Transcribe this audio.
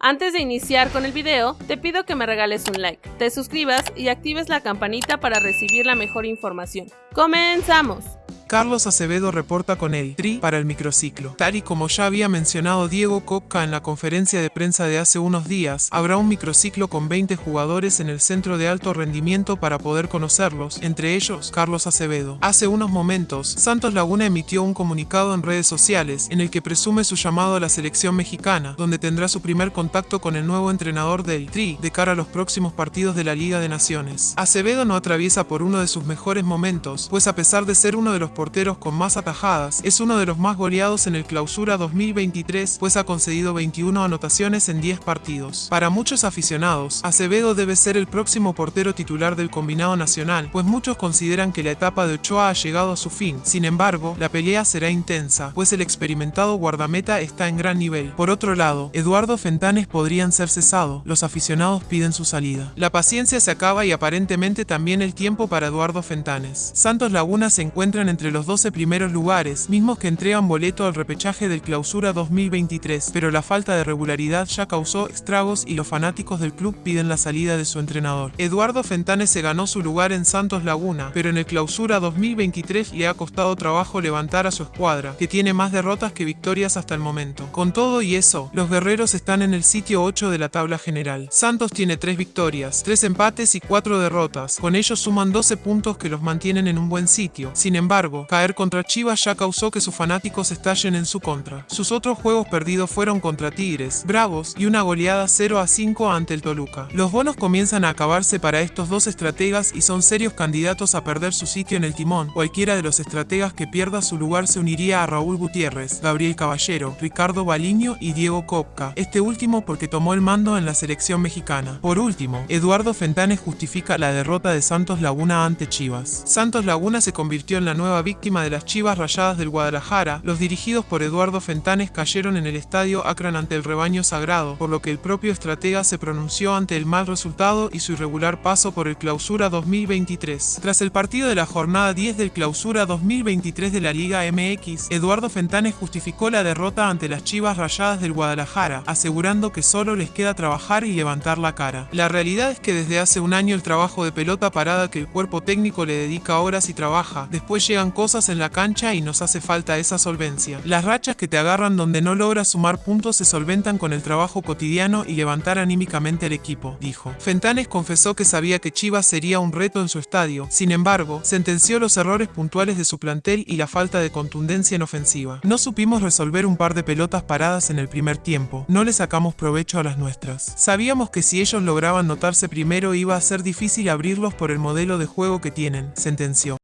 Antes de iniciar con el video, te pido que me regales un like, te suscribas y actives la campanita para recibir la mejor información. ¡Comenzamos! Carlos Acevedo reporta con el TRI para el microciclo. Tal y como ya había mencionado Diego Copca en la conferencia de prensa de hace unos días, habrá un microciclo con 20 jugadores en el centro de alto rendimiento para poder conocerlos, entre ellos Carlos Acevedo. Hace unos momentos, Santos Laguna emitió un comunicado en redes sociales en el que presume su llamado a la selección mexicana, donde tendrá su primer contacto con el nuevo entrenador del TRI de cara a los próximos partidos de la Liga de Naciones. Acevedo no atraviesa por uno de sus mejores momentos, pues a pesar de ser uno de los porteros con más atajadas, es uno de los más goleados en el Clausura 2023, pues ha concedido 21 anotaciones en 10 partidos. Para muchos aficionados, Acevedo debe ser el próximo portero titular del combinado nacional, pues muchos consideran que la etapa de Ochoa ha llegado a su fin. Sin embargo, la pelea será intensa, pues el experimentado guardameta está en gran nivel. Por otro lado, Eduardo Fentanes podrían ser cesado, los aficionados piden su salida. La paciencia se acaba y aparentemente también el tiempo para Eduardo Fentanes. Santos Laguna se encuentran entre los 12 primeros lugares, mismos que entregan boleto al repechaje del Clausura 2023, pero la falta de regularidad ya causó estragos y los fanáticos del club piden la salida de su entrenador. Eduardo Fentanes se ganó su lugar en Santos Laguna, pero en el Clausura 2023 le ha costado trabajo levantar a su escuadra, que tiene más derrotas que victorias hasta el momento. Con todo y eso, los guerreros están en el sitio 8 de la tabla general. Santos tiene 3 victorias, 3 empates y 4 derrotas, con ellos suman 12 puntos que los mantienen en un buen sitio. Sin embargo, caer contra Chivas ya causó que sus fanáticos estallen en su contra. Sus otros juegos perdidos fueron contra Tigres, Bravos y una goleada 0 a 5 ante el Toluca. Los bonos comienzan a acabarse para estos dos estrategas y son serios candidatos a perder su sitio en el timón. Cualquiera de los estrategas que pierda su lugar se uniría a Raúl Gutiérrez, Gabriel Caballero, Ricardo Baliño y Diego Copca, este último porque tomó el mando en la selección mexicana. Por último, Eduardo Fentanes justifica la derrota de Santos Laguna ante Chivas. Santos Laguna se convirtió en la nueva víctima de las Chivas Rayadas del Guadalajara, los dirigidos por Eduardo Fentanes cayeron en el estadio Akron ante el rebaño sagrado, por lo que el propio estratega se pronunció ante el mal resultado y su irregular paso por el Clausura 2023. Tras el partido de la jornada 10 del Clausura 2023 de la Liga MX, Eduardo Fentanes justificó la derrota ante las Chivas Rayadas del Guadalajara, asegurando que solo les queda trabajar y levantar la cara. La realidad es que desde hace un año el trabajo de pelota parada que el cuerpo técnico le dedica horas y trabaja, después llegan cosas en la cancha y nos hace falta esa solvencia. Las rachas que te agarran donde no logras sumar puntos se solventan con el trabajo cotidiano y levantar anímicamente al equipo, dijo. Fentanes confesó que sabía que Chivas sería un reto en su estadio, sin embargo, sentenció los errores puntuales de su plantel y la falta de contundencia en ofensiva. No supimos resolver un par de pelotas paradas en el primer tiempo, no le sacamos provecho a las nuestras. Sabíamos que si ellos lograban notarse primero iba a ser difícil abrirlos por el modelo de juego que tienen, sentenció.